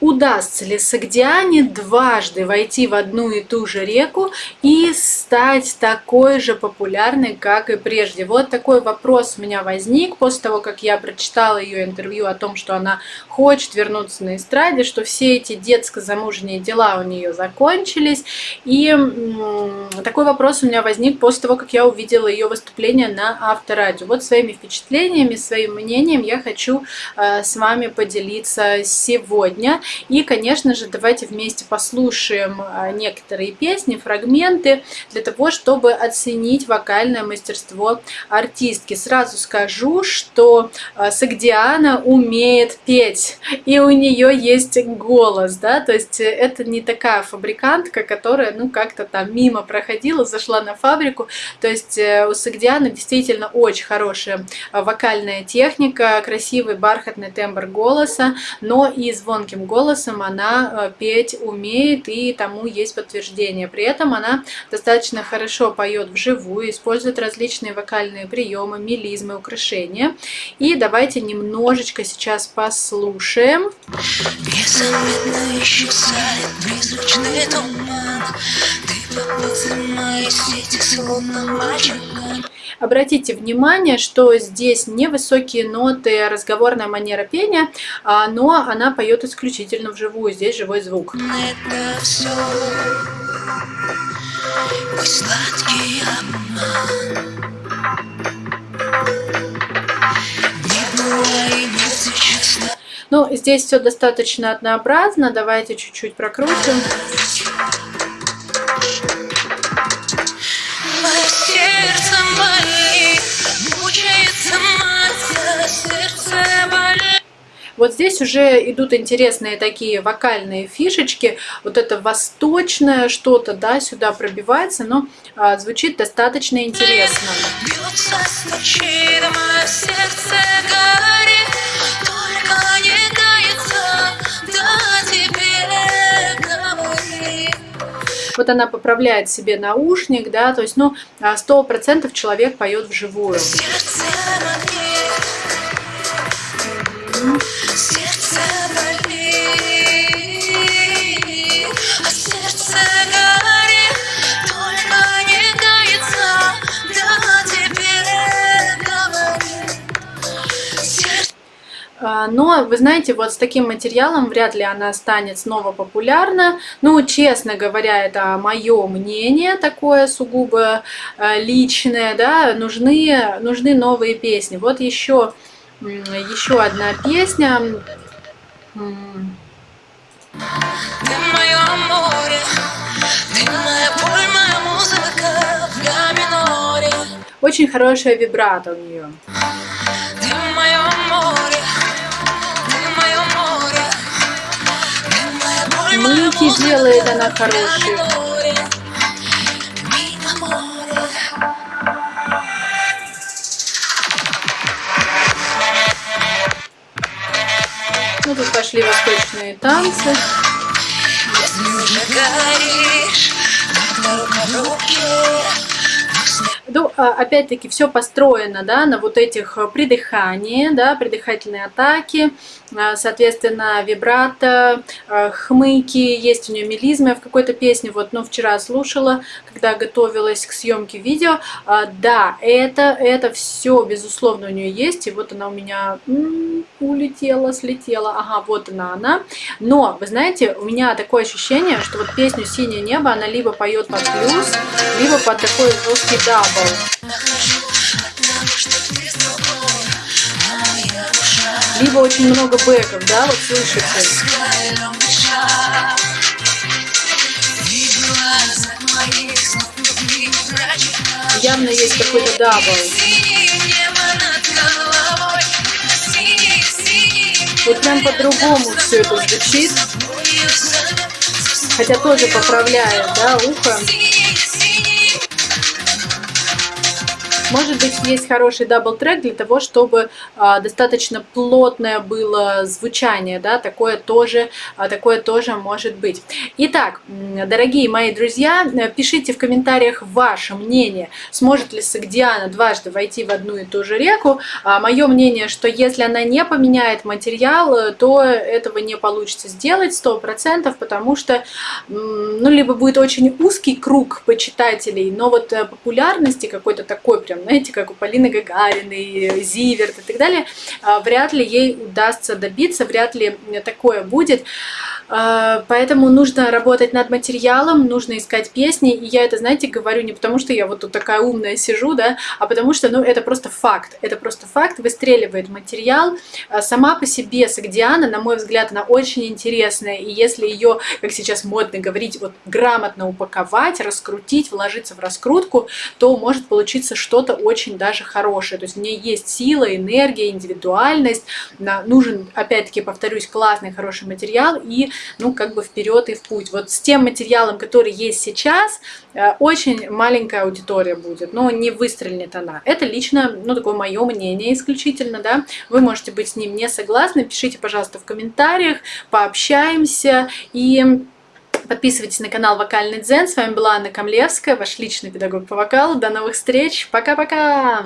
удастся ли Сагдиане дважды войти в одну и ту же реку и стать такой же популярной, как и прежде? Вот такой вопрос у меня возник после того, как я прочитала ее интервью о том, что она хочет вернуться на эстраде, что все эти детско-замужние дела у нее закончились. И такой вопрос у меня возник после того, как я увидела ее выступление на Авторадио. Вот своими впечатлениями, своим мнением я хочу э, с вами поделиться сегодня. И, конечно же, давайте вместе послушаем а, некоторые песни, фрагменты, для того, чтобы оценить вокальное мастерство артистки. Сразу скажу, что а, Сагдиана умеет петь, и у нее есть голос, да, то есть это не такая фабрикантка, которая, ну, как-то там мимо проходила, зашла на фабрику, то есть э, у Сагдианы действительно очень хорошая а, вокальная техника, красивый бархатный тембр голоса, но и звонким голосом голосом она э, петь умеет, и тому есть подтверждение. При этом она достаточно хорошо поет вживую, использует различные вокальные приемы, мелизмы, украшения. И давайте немножечко сейчас послушаем. Ты. Обратите внимание, что здесь невысокие ноты, разговорная манера пения, а, но она поет исключительно вживую, здесь живой звук. Это все сладкий обман. Ну, здесь все достаточно однообразно. Давайте чуть-чуть прокрутим. Вот здесь уже идут интересные такие вокальные фишечки. Вот это восточное что-то, да, сюда пробивается, но а, звучит достаточно интересно. вот она поправляет себе наушник, да, то есть, ну, а, сто процентов человек поет вживую. Сердце А. А, но, вы знаете, вот с таким материалом вряд ли она станет снова популярна. Ну, честно говоря, это мое мнение такое сугубо э, личное, да, нужны, нужны новые песни. Вот еще еще одна песня. Очень хорошая вибрато у нее. Мыки делает она хорошие. Ну, тут пошли восточные танцы. Ну, а, опять-таки, все построено, да, на вот этих придыхании, да, придыхательные атаки, а, соответственно, вибрато, а, хмыки, есть у нее мелизмы в какой-то песне, вот, ну, вчера слушала, когда готовилась к съемке видео, а, да, это, это все, безусловно, у нее есть, и вот она у меня улетела, слетела, ага, вот она, она, но, вы знаете, у меня такое ощущение, что вот песню «Синее небо» она либо поет под плюс, либо под такой жесткий double. либо очень много бэков, да, вот слышите. Явно есть какой-то double. Вот прям по-другому все это звучит. Хотя тоже поправляет, да, ухо. Может быть, есть хороший double-track для того, чтобы а, достаточно плотное было звучание, да, такое тоже, а, такое тоже может быть. Итак, дорогие мои друзья, пишите в комментариях ваше мнение, сможет ли Сагдиана дважды войти в одну и ту же реку. А, мое мнение, что если она не поменяет материал, то этого не получится сделать 100%, потому что, ну, либо будет очень узкий круг почитателей, но вот э, популярности какой-то такой прям, знаете, как у Полины Гагариной, Зиверт и так далее, а, вряд ли ей удастся добиться, вряд ли такое будет. А, поэтому нужно работать над материалом, нужно искать песни. И я это, знаете, говорю не потому, что я вот тут такая умная сижу, да, а потому что, ну, это просто факт. Это просто факт, выстреливает материал. А, сама по себе Сагдиана, на мой взгляд, она очень интересная. И если ее, как сейчас модно говорить, вот грамотно упаковать, раскрутить, вложиться в раскрутку, то может получиться что-то очень даже хорошее. То есть в ней есть сила, энергия, индивидуальность. Нужен, опять-таки, повторюсь, классный, хороший материал. И ну, как бы вперед и в путь. Вот с тем материалом, который есть сейчас, э, очень маленькая аудитория будет, но не выстрелит она. Это лично, ну, такое мое мнение исключительно, да. Вы можете быть с ним не согласны, пишите, пожалуйста, в комментариях, пообщаемся и... Подписывайтесь на канал Вокальный Дзен. С вами была Анна Камлевская, ваш личный педагог по вокалу. До новых встреч. Пока-пока!